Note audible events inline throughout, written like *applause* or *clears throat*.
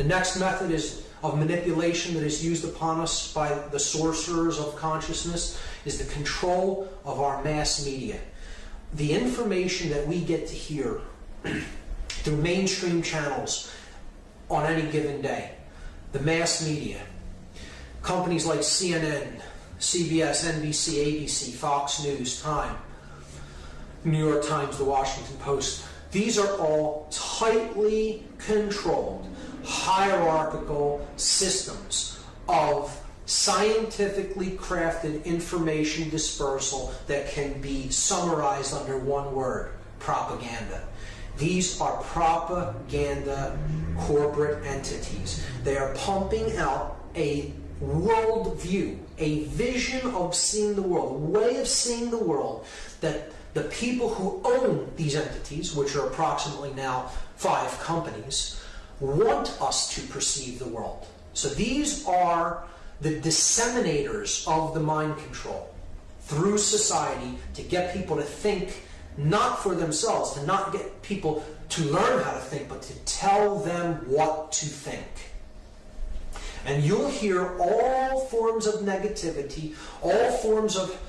The next method is of manipulation that is used upon us by the sorcerers of consciousness is the control of our mass media. The information that we get to hear *clears throat* through mainstream channels on any given day, the mass media, companies like CNN, CBS, NBC, ABC, Fox News, Time, New York Times, The Washington Post, these are all tightly controlled hierarchical systems of scientifically crafted information dispersal that can be summarized under one word propaganda. These are propaganda corporate entities. They are pumping out a worldview, a vision of seeing the world, a way of seeing the world that the people who own these entities, which are approximately now five companies, want us to perceive the world. So these are the disseminators of the mind control through society to get people to think not for themselves, to not get people to learn how to think, but to tell them what to think. And you'll hear all forms of negativity, all forms of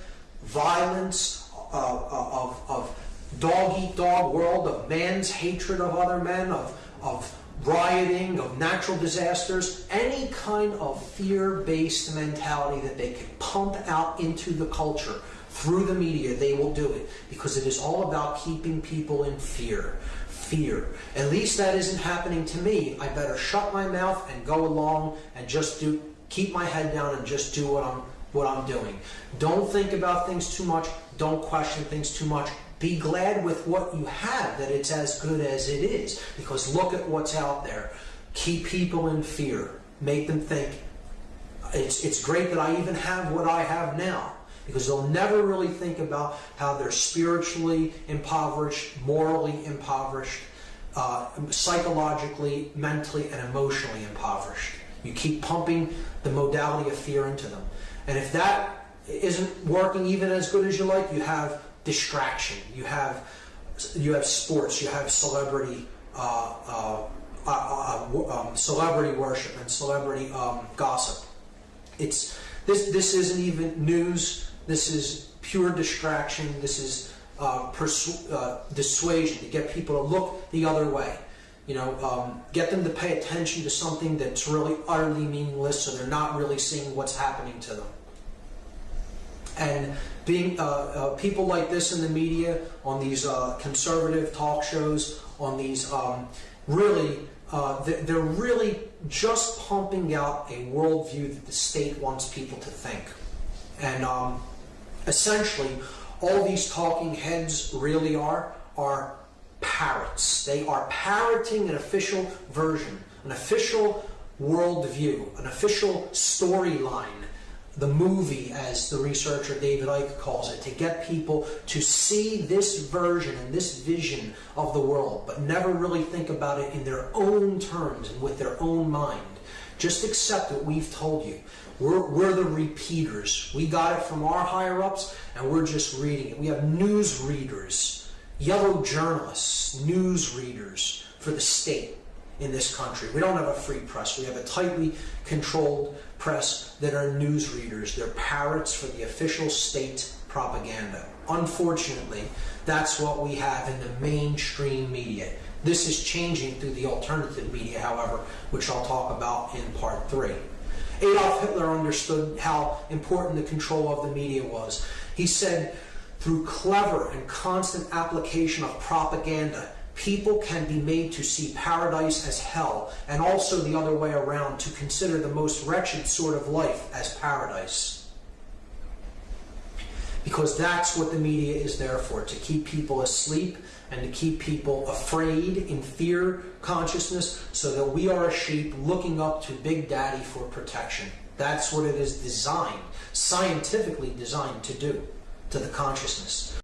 violence, of, of dog eat dog world, of man's hatred of other men, of, of rioting, of natural disasters, any kind of fear-based mentality that they can pump out into the culture through the media, they will do it because it is all about keeping people in fear. Fear. At least that isn't happening to me. I better shut my mouth and go along and just do keep my head down and just do what I'm what I'm doing. Don't think about things too much. Don't question things too much. Be glad with what you have, that it's as good as it is. Because look at what's out there. Keep people in fear. Make them think, it's, it's great that I even have what I have now. Because they'll never really think about how they're spiritually impoverished, morally impoverished, uh, psychologically, mentally, and emotionally impoverished. You keep pumping the modality of fear into them. And if that isn't working even as good as you like, you have distraction. You have you have sports. You have celebrity uh, uh, uh, uh um, celebrity worship and celebrity um, gossip. It's this this isn't even news. This is pure distraction. This is uh, uh, dissuasion to get people to look the other way. You know, um, get them to pay attention to something that's really utterly meaningless, so they're not really seeing what's happening to them. And being uh, uh, people like this in the media, on these uh, conservative talk shows, on these um, really, uh, they're really just pumping out a worldview that the state wants people to think. And um, essentially, all these talking heads really are, are parrots. They are parroting an official version, an official worldview, an official storyline the movie, as the researcher David Icke calls it, to get people to see this version and this vision of the world, but never really think about it in their own terms and with their own mind. Just accept what we've told you. We're, we're the repeaters. We got it from our higher ups, and we're just reading it. We have news readers, yellow journalists, news readers for the state in this country. We don't have a free press. We have a tightly controlled press that are newsreaders. They're parrots for the official state propaganda. Unfortunately, that's what we have in the mainstream media. This is changing through the alternative media, however, which I'll talk about in part three. Adolf Hitler understood how important the control of the media was. He said, through clever and constant application of propaganda, people can be made to see paradise as hell, and also the other way around, to consider the most wretched sort of life as paradise. Because that's what the media is there for, to keep people asleep and to keep people afraid in fear consciousness so that we are a sheep looking up to Big Daddy for protection. That's what it is designed, scientifically designed to do to the consciousness.